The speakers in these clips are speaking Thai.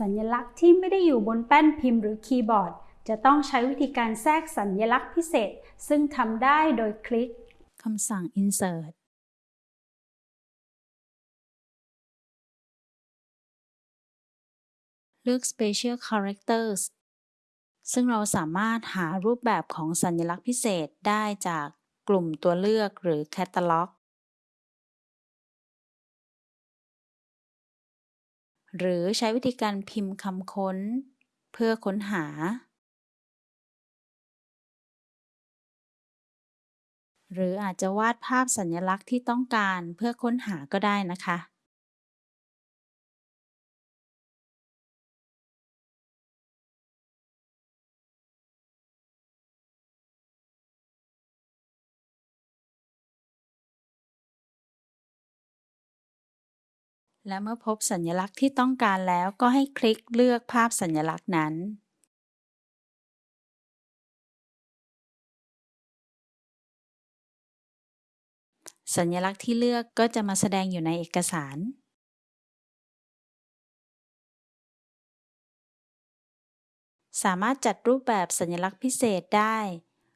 สัญลักษณ์ที่ไม่ได้อยู่บนแป้นพิมพ์หรือคีย์บอร์ด จะต้องใช้วิธีการแทรกสัญลักษณ์พิเศษ ซึ่งทำได้โดยคลิกคำสั่ง insert เลือก special characters ซึ่งเราสามารถหารูปแบบของสัญลักษณ์พิเศษได้จากกลุ่มตัวเลือกหรือ catalog หรือใช้วิธีการพิมพ์คำค้น เพื่อค้นหา หรืออาจจะวาดภาพสัญลักษณ์ที่ต้องการเพื่อค้นหาก็ได้นะคะ และเมื่อพบสัญลักษณ์ที่ต้องการแล้วก็ให้คลิกเลือกภาพสัญลักษณ์นั้น สัญลักษณ์ที่เลือกก็จะมาแสดงอยู่ในเอกสารสามารถจัดรูปแบบสัญลักษณ์พิเศษได้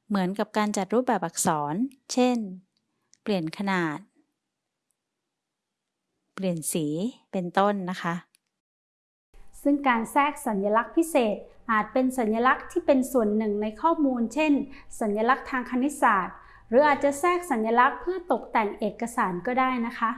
เหมือนกับการจัดรูปแบบอักษร เช่น เปลี่ยนขนาด เปลี่ยนสีเป็นต้นนะคะ ซึ่งการแทรกสัญลักษณ์พิเศษอาจเป็นสัญลักษณ์ที่เป็นส่วนหนึ่งในข้อมูล เช่น สัญลักษณ์ทางคณิตศาสตร์ หรืออาจจะแทรกสัญลักษณ์เพื่อตกแต่งเอกสารก็ได้นะคะ